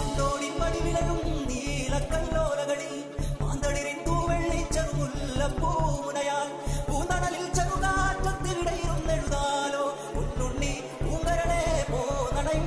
കൊണ്ടോടി പടിവിലകും നീലക്കല്ലോലകളിൽ മാന്തളിരിൻ തൂവെള്ളി ചെറുമുല്ലപ്പൂമുനയാൽ പൂന്തണലിൽ ചെറുകാറ്റത്തിനിടയിരുന്നെഴുതാലോ മുന്നുണ്ണി പൂങ്കരളെ പോ നടയും